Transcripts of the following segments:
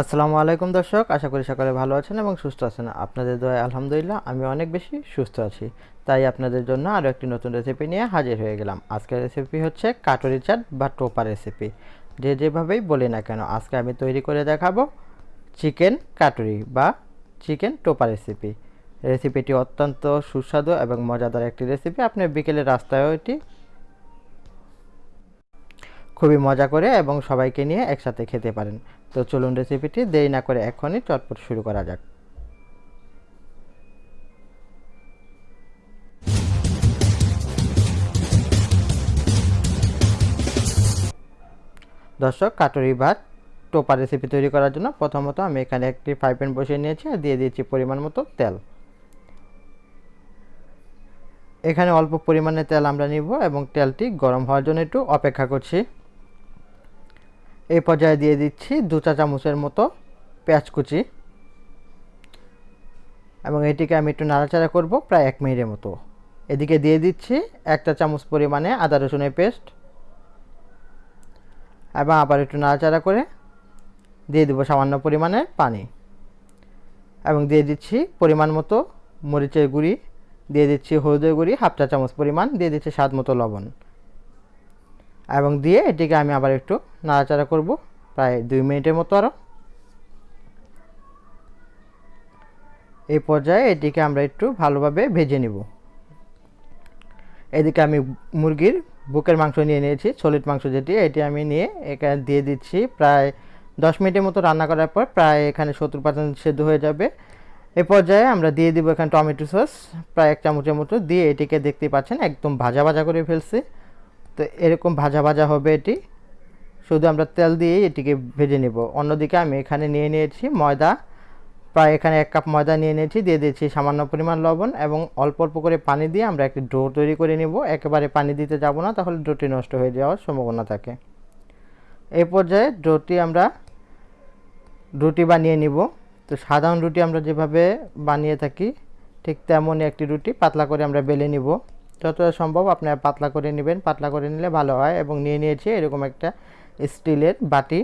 আসসালামু আলাইকুম দর্শক, আশা করি সকলে ভালো আছেন এবং সুস্থ আছেন। আপনাদের দোয়ায় আলহামদুলিল্লাহ, আমি অনেক বেশি সুস্থ আছি। তাই আপনাদের জন্য আরও একটি নতুন রেসিপি নিয়ে হাজির হয়ে গেলাম। আজকের রেসিপি হচ্ছে কাটরি চাট বা টোপা রেসিপি যে যেভাবেই বলি না কেন, আজকে আমি তৈরি করে দেখাবো চিকেন কাটরি বা চিকেন টোপা রেসিপি রেসিপিটি অত্যন্ত সুস্বাদু এবং মজাদার একটি রেসিপি আপনি বিকেলের রাস্তায়ও এটি খুবই মজা করে এবং সবাইকে নিয়ে একসাথে খেতে পারেন। তো চলুন রেসিপিটি দেরি না করে এখনই চটপট শুরু করা যাক। দর্শক, কাটরি ভাত, টোপা রেসিপি তৈরি করার জন্য প্রথমত আমি এখানে একটি ফ্রাই প্যান বসিয়ে নিয়েছি আর দিয়ে দিয়েছি পরিমাণ মতো তেল। এখানে অল্প পরিমাণে তেল আমরা নিব এবং তেলটি গরম হওয়ার জন্য একটু অপেক্ষা করছি। এই পর্যায়ে দিয়ে দিচ্ছি দু চা চামচের মতো পেঁয়াজ কুচি। এবং এটিকে আমি একটু নাড়াচাড়া করব প্রায় এক মিনিটের মতো। এদিকে দিয়ে দিচ্ছি একটা চামচ পরিমাণে আদা রসুনের পেস্ট। এবং আবার একটু নাড়াচাড়া করে দিয়ে দেবো সামান্য পরিমাণে পানি। এবং দিয়ে দিচ্ছি পরিমাণ মতো মরিচের গুঁড়ি। দিয়ে দিচ্ছি হলুদের গুঁড়ি, হাফ চা চামচ পরিমাণ। দিয়ে দিচ্ছি স্বাদ মতো লবণ। এবং দিয়ে এটিকে আমি আবার একটু নাড়াচাড়া করব প্রায় দুই মিনিটের মতো আরও এই পর্যায়ে এটিকে আমরা একটু ভালোভাবে ভেজে নিব। এদিকে আমি মুরগির বুকের মাংস নিয়ে নিয়েছি সলিড মাংস যেটি, এটি আমি নিয়ে এখানে দিয়ে দিচ্ছি প্রায় দশ মিনিটের মতো রান্না করার পর প্রায় এখানে সত্তর পার্সেন্ট সেদ্ধ হয়ে যাবে। এ পর্যায়ে আমরা দিয়ে দিব এখানে টমেটো সস, প্রায় এক চামচের মতো দিয়ে এটিকে দেখতে পাচ্ছেন একদম ভাজা ভাজা করে ফেলছি। তো এরকম ভাজা ভাজা হবে এটি। শুধু আমরা তেল দিয়েই এটিকে ভেজে নেব। অন্যদিকে আমি এখানে নিয়ে নিয়েছি ময়দা। প্রায় এখানে এক কাপ ময়দা নিয়ে নিয়েছি, দিয়ে দিয়েছি সামান্য পরিমাণ লবণ এবং অল্প অল্প করে পানি দিয়ে আমরা একটি ডো তৈরি করে নেব। একেবারে পানি দিতে যাব না, তাহলে ডোটি নষ্ট হয়ে যাওয়ার সম্ভাবনা থাকে। এই পর্যায়ে ডোটি আমরা রুটি বানিয়ে নিব। তো সাধারণ রুটি আমরা যেভাবে বানিয়ে থাকি, ঠিক তেমনই একটি রুটি পাতলা করে আমরা বেলে নিব। যতটা সম্ভব আপনারা পাতলা করে নেবেন। পাতলা করে নিলে ভালো হয় এবং নিয়ে নিয়েছি এরকম একটা স্টিলের বাটি।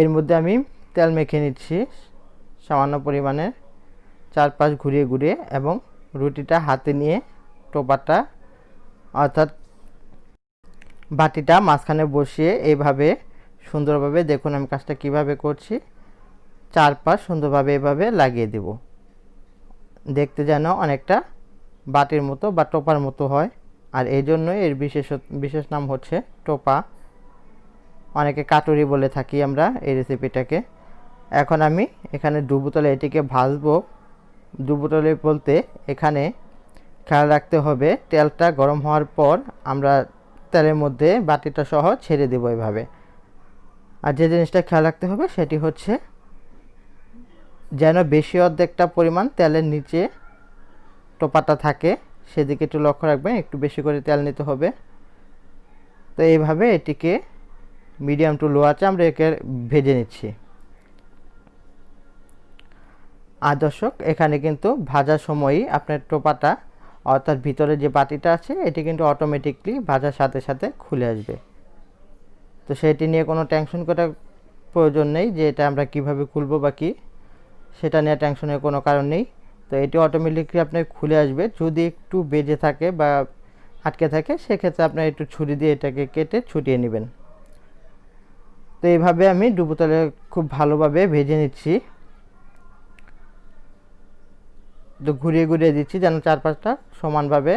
এর মধ্যে আমি তেল মেখে নিচ্ছি সামান্য পরিমাণে চারপাশ ঘুরিয়ে ঘুরিয়ে এবং রুটিটা হাতে নিয়ে টোপাটা অর্থাৎ বাটিটা মাঝখানে বসিয়ে এইভাবে সুন্দরভাবে দেখুন আমি কাজটা কীভাবে করছি। চারপাশ সুন্দরভাবে এভাবে লাগিয়ে দেব। দেখতে যেন অনেকটা বাটির মতো বা টোপার মতো হয়। আর এই জন্যই এর বিশেষ বিশেষ নাম হচ্ছে টোপা। অনেকে কাটুরি বলে থাকি আমরা এই রেসিপিটাকে। এখন আমি এখানে ডুবুতলে এটিকে ভাজবো। ডুবুতলে বলতে এখানে খেয়াল রাখতে হবে, তেলটা গরম হওয়ার পর আমরা তেলের মধ্যে বাটিটা সহ ছেড়ে দেবো এভাবে। আর যে জিনিসটা খেয়াল রাখতে হবে সেটি হচ্ছে যেন বেশি অর্ধেকটা পরিমাণ তেলের নিচে টোপাটা থাকে, সেদিকে একটু লক্ষ্য রাখবেন, একটু বেশি করে তেল নিতে হবে। তো এইভাবে এটিকে মিডিয়াম টু লো আছে আমরা একে ভেজে নিচ্ছি। আর দর্শক, এখানে কিন্তু ভাজার সময়ই আপনার টোপাটা, অর্থাৎ ভিতরে যে বাটিটা আছে, এটি কিন্তু অটোমেটিকলি ভাজার সাথে সাথে খুলে আসবে। তো সেটি নিয়ে কোনো টেনশন করার প্রয়োজন নেই যে এটা আমরা কীভাবে খুলবো বা কী, সেটা নিয়ে টেনশনের কোনো কারণ নেই। তো এটি অটোমেটিকলি আপনার খুলে আসবে। যদি একটু বেজে থাকে বা আটকে থাকে, সেক্ষেত্রে আপনার একটু ছুরি দিয়ে এটাকে কেটে ছুটিয়ে নেবেন। তো এইভাবে আমি ডুবোতলে খুব ভালোভাবে ভেজে নিচ্ছি। তো ঘুরিয়ে ঘুরিয়ে দিচ্ছি যেন চারপাশটা সমানভাবে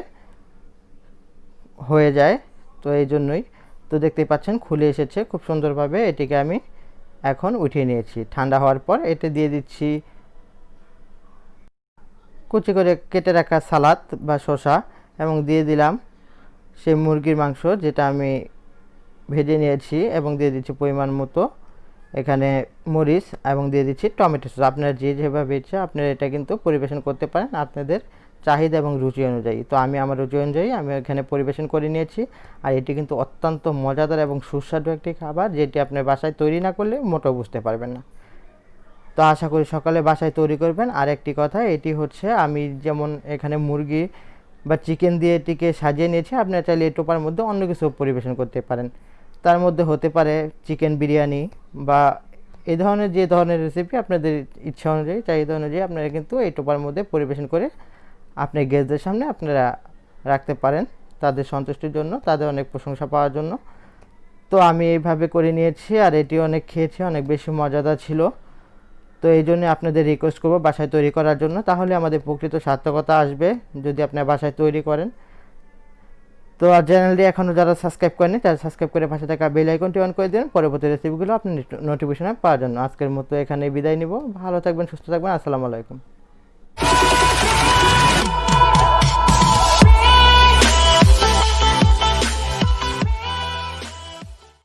হয়ে যায়। তো এই জন্যই। তো দেখতেই পাচ্ছেন, খুলে এসেছে। খুব সুন্দরভাবে এটিকে আমি এখন উঠিয়ে নিয়েছি। ঠান্ডা হওয়ার পর এতে দিয়ে দিচ্ছি কুচি করে কেটে রাখা সালাদ বা শসা এবং দিয়ে দিলাম সেই মুরগির মাংস যেটা আমি ভেজে নিয়েছি এবং দিয়ে দিচ্ছি পরিমাণ মতো। এখানে মরিচ এবং দিয়ে দিচ্ছি টমেটো সস। আপনারা যে যেভাবে ইচ্ছে আপনারা এটা কিন্তু পরিবেশন করতে পারেন আপনাদের চাহিদা এবং রুচি অনুযায়ী। তো আমি আমার রুচি অনুযায়ী আমি এখানে পরিবেশন করে নিয়েছি। আর এটি কিন্তু অত্যন্ত মজাদার এবং সুস্বাদু একটি খাবার যেটি আপনার বাসায় তৈরি না করলে মোটেও বুঝতে পারবেন না। তো আশা করি সকালে বাসায় তৈরি করবেন। আর একটি কথা, এটি হচ্ছে আমি যেমন এখানে মুরগি বা চিকেন দিয়ে এটিকে সাজিয়ে নিয়েছি আপনারা চাইলে এই টোপার মধ্যে অন্য কিছু পরিবেশন করতে পারেন। তার মধ্যে হতে পারে চিকেন বিরিয়ানি বা এই ধরনের যে ধরনের রেসিপি আপনাদের ইচ্ছা অনুযায়ী, চাহিদা অনুযায়ী আপনারা কিন্তু এই টোপার মধ্যে পরিবেশন করে আপনি গেস্টদের সামনে আপনারা রাখতে পারেন তাদের সন্তুষ্টির জন্য, তাদের অনেক প্রশংসা পাওয়ার জন্য। তো আমি এইভাবে করে নিয়েছি আর এটি অনেক খেয়েছি, অনেক বেশি মজাদার ছিল। তো এই জন্য আপনাদের রিকোয়েস্ট করব বাসায় তৈরি করার জন্য। তাহলে আমাদের প্রকৃত সার্থকতা আসবে যদি আপনার বাসায় তৈরি করেন। তো আর চ্যানেলটি এখনও যারা সাবস্ক্রাইব করেনি তারা সাবস্ক্রাইব করে পাশে থাকা বেল আইকনটি অন করে দিন। পরবর্তী রেসিপিগুলো আপনি নোটিফিকেশনে পাওয়ার জন্য। আজকের মতো এখানে বিদায় নিব। ভালো থাকবেন, সুস্থ থাকবেন। আসসালামু আলাইকুম।